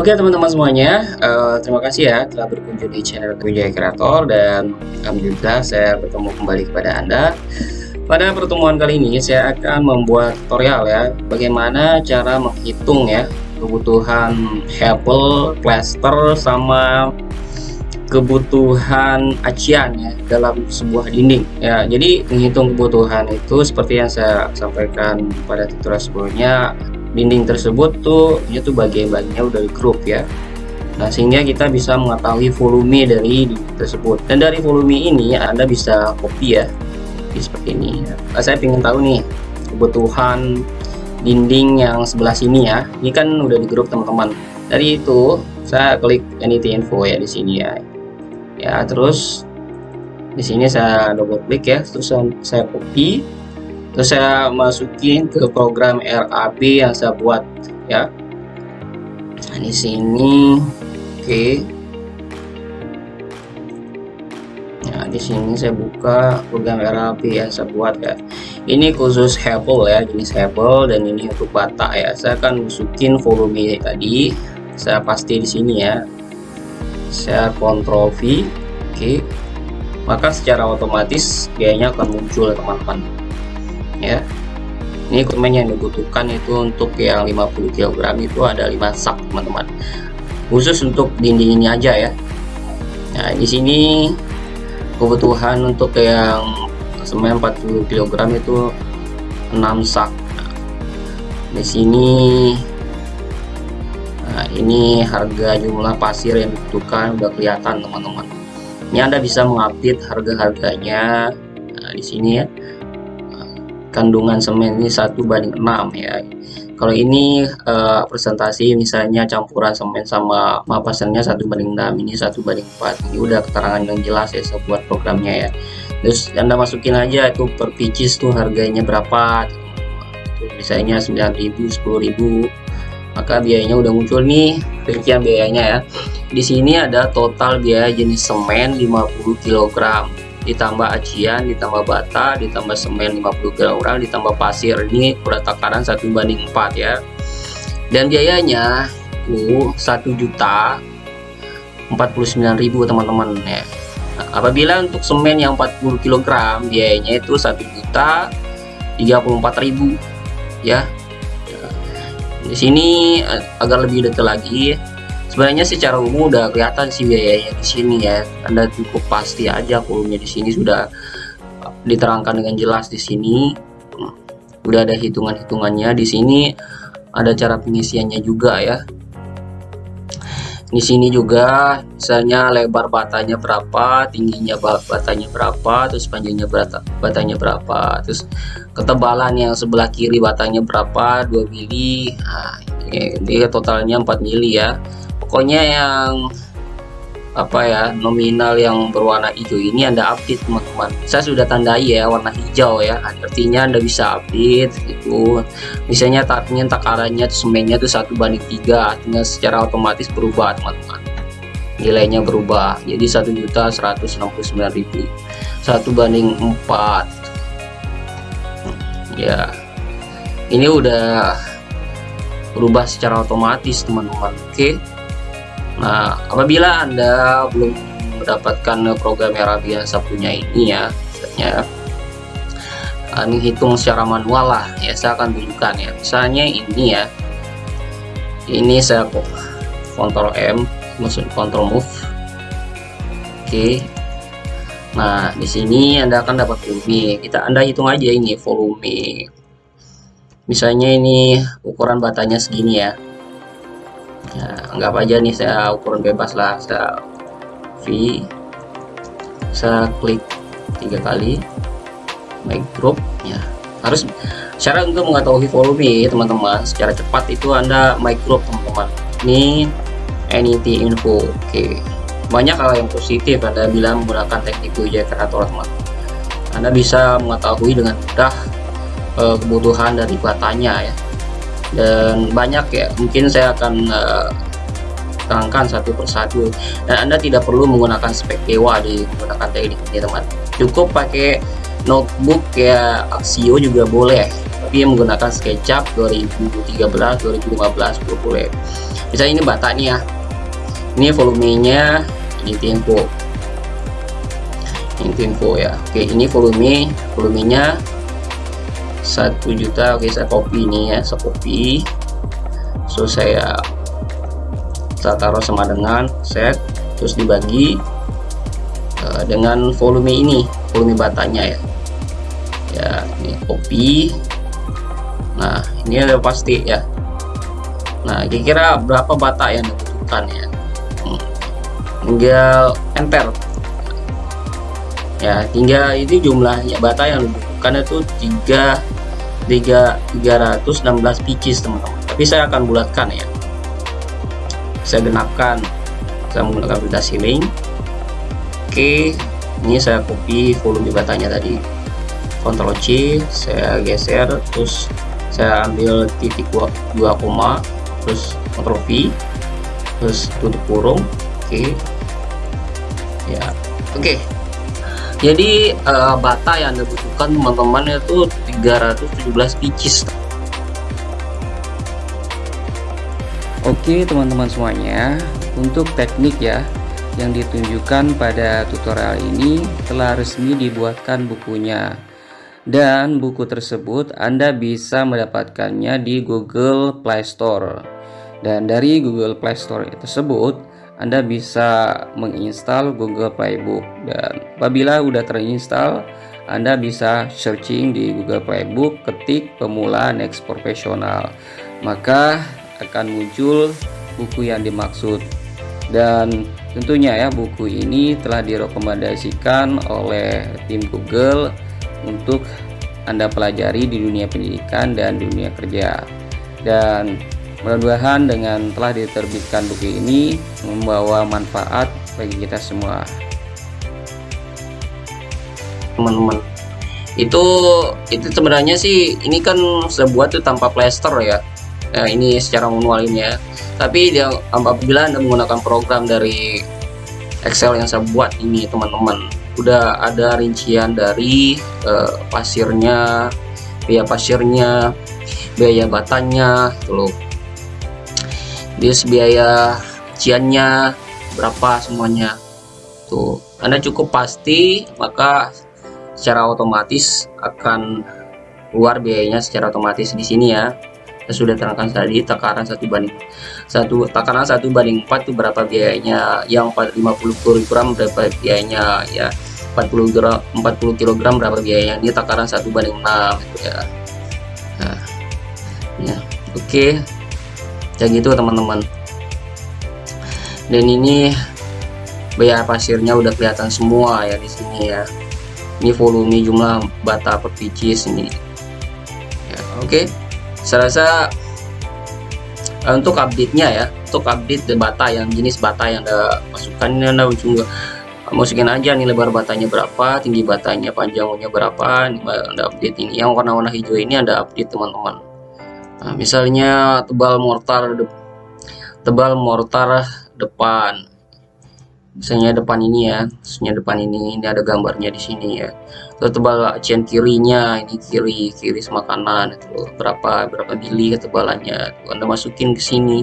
Oke teman-teman semuanya, uh, terima kasih ya telah berkunjung di channel Wijaya Kreator dan alhamdulillah saya bertemu kembali kepada Anda. Pada pertemuan kali ini saya akan membuat tutorial ya, bagaimana cara menghitung ya kebutuhan hebel, plaster, sama kebutuhan acian ya dalam sebuah dinding ya jadi menghitung kebutuhan itu seperti yang saya sampaikan pada tutorial sebelumnya dinding tersebut tuh itu bagian-bagiannya udah di grup ya. Nah sehingga kita bisa mengetahui volume dari dinding tersebut. Dan dari volume ini Anda bisa copy ya seperti ini. Nah, saya ingin tahu nih kebutuhan dinding yang sebelah sini ya. Ini kan udah di grup teman-teman. Dari itu saya klik anything info ya di sini ya. Ya terus di sini saya double klik ya. Terus saya copy terus saya masukin ke program RAB yang saya buat ya. Nah, di sini oke. Okay. nah di sini saya buka program RAB yang saya buat ya. Ini khusus Hebel ya jenis Hebel dan ini untuk bata ya. Saya akan masukin volume tadi. Saya pasti di sini ya. Saya kontrol V oke. Okay. maka secara otomatis biayanya akan muncul teman-teman ya. Ini komen yang dibutuhkan itu untuk yang 50 kg itu ada 5 sak teman-teman. Khusus untuk dinding ini aja ya. Nah di sini kebutuhan untuk yang semen 40 kg itu 6 sak di sini nah ini harga jumlah pasir yang dibutuhkan udah kelihatan teman-teman. Ini anda bisa mengupdate harga-harganya nah, di sini ya kandungan semen ini satu banding 6 ya. Kalau ini uh, presentasi misalnya campuran semen sama mapasannya satu banding 6 ini satu banding 4 ini udah keterangan yang jelas ya saya buat programnya ya. Terus anda masukin aja itu per pieces tuh harganya berapa misalnya 9000 10000 maka biayanya udah muncul nih rincian biayanya ya. Di sini ada total biaya jenis semen 50 kg ditambah acian ditambah bata ditambah semen 50 kg ditambah pasir. Ini udah takaran satu banding 4 ya. Dan biayanya itu 1 juta 49.000 teman-teman ya. Nah, apabila untuk semen yang 40 kg biayanya itu 1 juta 34.000 ya. Di sini eh, agar lebih detail lagi sebenarnya secara umum udah kelihatan sih biayanya di sini ya. Anda cukup pasti aja volumenya di sini sudah diterangkan dengan jelas di sini. Udah ada hitungan-hitungannya. Di sini ada cara pengisiannya juga ya di sini juga misalnya lebar batanya berapa tingginya batanya berapa terus panjangnya bata, batanya berapa terus ketebalan yang sebelah kiri batanya berapa 2 mili nah, ini totalnya 4 mili ya. Pokoknya yang apa ya nominal yang berwarna hijau ini anda update teman-teman. Saya sudah tandai ya warna hijau ya. Artinya anda bisa update itu misalnya taknya takarannya semennya itu satu banding tiga artinya secara otomatis berubah teman-teman. Nilainya berubah. Jadi satu juta seratus enam puluh sembilan ribu. Satu banding empat. Ya. Ini udah berubah secara otomatis teman-teman. Oke. okay? Nah, apabila Anda belum mendapatkan program yang biasa punya ini ya, misalnya uh, menghitung secara manual lah, ya saya akan tunjukkan ya. Misalnya ini ya, ini saya kok Ctrl M, maksud Ctrl Move. Oke. Nah, di sini Anda akan dapat volume. Kita Anda hitung aja ini volume. Misalnya ini ukuran batanya segini ya ya anggap aja nih saya ukuran bebas lah. Saya V saya klik tiga kali make group ya. Harus cara untuk mengetahui volume teman-teman. Secara cepat itu anda group teman-teman. Ini anything info oke. Okay. banyak hal yang positif anda bila menggunakan teknik ujian kreator teman anda bisa mengetahui dengan mudah uh, kebutuhan dari batanya ya dan banyak ya mungkin saya akan uh, terangkan satu persatu. Dan anda tidak perlu menggunakan spek dewa di menggunakan teknik ini teman. Cukup pakai notebook ya Axio juga boleh. Tapi menggunakan SketchUp 2013 2015 boleh. Misalnya ini bata nih ya. Ini volumenya ini tempo. Ini tempo ya. Oke ini volume volumenya satu juta oke saya copy ini ya saya copy. So saya saya taruh sama dengan set terus dibagi uh, dengan volume ini volume batanya ya. Ya ini copy. Nah ini udah pasti ya. Nah kira-kira berapa bata yang dibutuhkan ya? Hmm. tinggal enter. Ya tinggal ini jumlahnya bata yang dibutuhkan itu 3 3 316 pieces teman-teman. Tapi saya akan bulatkan ya. Saya genapkan. Saya menggunakan aplikasi link oke ini saya copy volume batanya tadi. Ctrl C saya geser terus saya ambil titik 2, 2 koma terus Ctrl V terus tutup kurung. Oke. Ya. Oke jadi uh, bata yang dibutuhkan teman-teman itu 317 pieces Oke teman-teman semuanya untuk teknik ya yang ditunjukkan pada tutorial ini telah resmi dibuatkan bukunya. Dan buku tersebut Anda bisa mendapatkannya di Google Play Store. Dan dari Google Play Store tersebut Anda bisa menginstal Google Playbook dan apabila sudah terinstall Anda bisa searching di Google Playbook ketik pemula next profesional maka akan muncul buku yang dimaksud. Dan tentunya ya buku ini telah direkomendasikan oleh tim Google untuk Anda pelajari di dunia pendidikan dan dunia kerja. Dan mudah-mudahan dengan telah diterbitkan buku ini membawa manfaat bagi kita semua. Teman-teman. Itu itu sebenarnya sih ini kan sebuah tuh tanpa plaster ya. Nah, ini secara manual ini ya. Tapi dia apabila anda menggunakan program dari Excel yang saya buat ini teman-teman udah ada rincian dari uh, pasirnya biaya pasirnya biaya batanya tuh bis biaya ciannya berapa semuanya. Tuh anda cukup pasti maka secara otomatis akan keluar biayanya secara otomatis di sini ya. Sudah terangkan tadi takaran satu banding satu takaran satu banding 4 itu berapa biayanya? Yang 50 kg berapa biayanya? Ya 40 gram 40 kg berapa biayanya? Ini takaran satu banding 6 gitu ya. Nah, ya oke. Ya gitu teman-teman. Dan ini biaya pasirnya udah kelihatan semua ya di sini ya. Ini volume jumlah bata per pieces ini ya, oke. Okay saya rasa uh, untuk update-nya ya untuk update bata yang jenis bata yang ada masukkan ini anda juga masukin aja nih lebar batanya berapa tinggi batanya panjangnya berapa anda update ini. Yang warna-warna hijau ini anda update teman-teman nah, misalnya tebal mortar tebal mortar depan. Misalnya depan ini ya maksudnya depan ini ini ada gambarnya di sini ya. Terus tebal acian kirinya ini kiri kiri sama itu berapa berapa bili ketebalannya itu. Anda masukin ke sini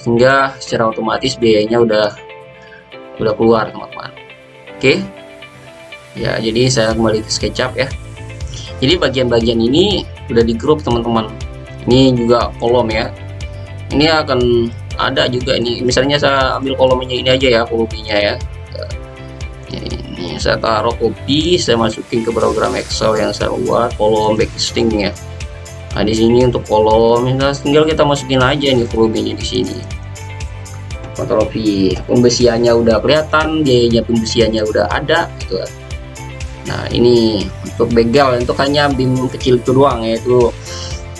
sehingga secara otomatis biayanya udah udah keluar teman-teman. Oke? Ya jadi saya kembali ke SketchUp ya. Jadi bagian-bagian ini udah di grup teman-teman ini juga kolom ya. Ini akan ada juga ini. Misalnya saya ambil kolomnya ini aja ya volumenya ya. Ini saya taruh copy saya masukin ke program Excel yang saya buat kolom backlisting ya. Nah di sini untuk kolom nah, tinggal kita masukin aja nih volumenya di sini. V pembesiannya udah kelihatan biayanya pembesiannya udah ada gitu. Nah ini untuk begel untuk hanya bim kecil itu doang yaitu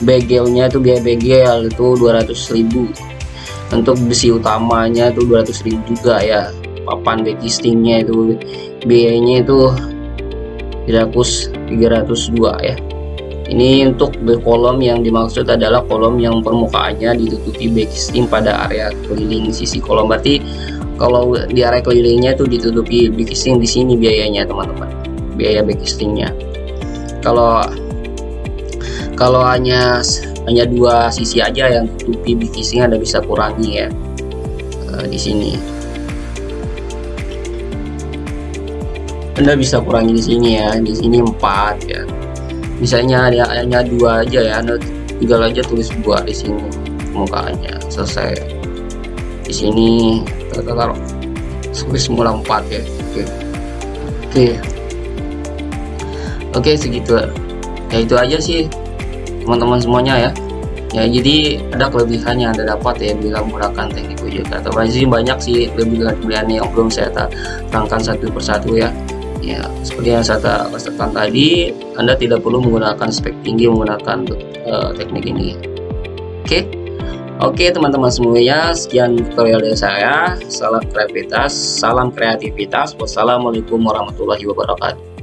begelnya itu biaya begel itu 200.000 untuk besi utamanya itu 200.000 juga ya. Papan backlistingnya itu biayanya itu 300 302 ya. Ini untuk kolom yang dimaksud adalah kolom yang permukaannya ditutupi backlisting pada area keliling sisi kolom. Berarti kalau di area kelilingnya itu ditutupi backlisting di sini biayanya teman-teman. Biaya backlistingnya kalau kalau hanya hanya dua sisi aja yang tutupi big casing anda bisa kurangi ya uh, di sini. Anda bisa kurangi di sini ya di sini empat ya. Misalnya hanya dua aja ya anda tinggal aja tulis dua di sini mukanya selesai. Di sini taruh tulis semula empat ya oke. Oke. Oke segitu. Ya itu aja sih teman-teman semuanya ya. Ya jadi ada kelebihannya anda dapat ya bila menggunakan teknik wujud atau masih banyak sih kelebihan yang belum saya terangkan satu persatu ya. Ya seperti yang saya katakan tadi Anda tidak perlu menggunakan spek tinggi menggunakan uh, teknik ini. Oke? Okay? oke teman-teman semuanya sekian tutorial dari saya. Salam kreativitas salam kreativitas. Wassalamualaikum warahmatullahi wabarakatuh